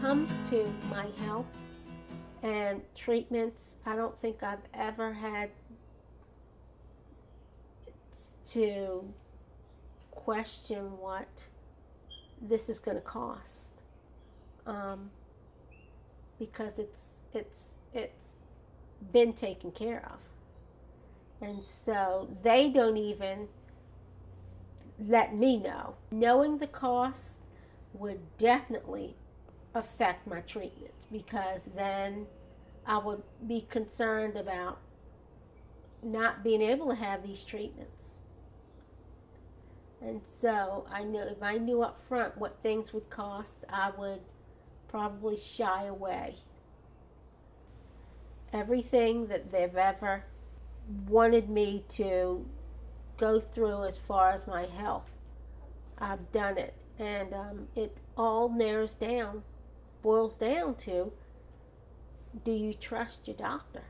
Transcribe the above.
comes to my health and treatments, I don't think I've ever had to question what this is going to cost. Um, because it's it's it's been taken care of. And so they don't even let me know. Knowing the cost would definitely affect my treatment because then I would be concerned about not being able to have these treatments. And so I know if I knew up front what things would cost, I would probably shy away. Everything that they've ever wanted me to go through as far as my health, I've done it. And um, it all narrows down, boils down to do you trust your doctor?